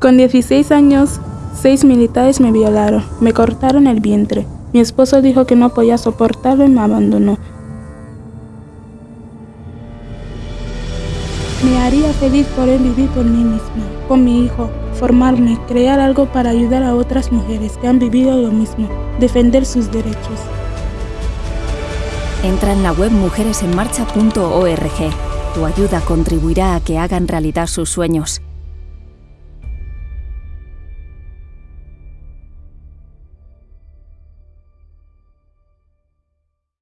Con 16 años, seis militares me violaron, me cortaron el vientre. Mi esposo dijo que no podía soportarlo y me abandonó. Me haría feliz poder vivir por mí misma, con mi hijo, formarme, crear algo para ayudar a otras mujeres que han vivido lo mismo, defender sus derechos. Entra en la web mujeresenmarcha.org. Tu ayuda contribuirá a que hagan realidad sus sueños.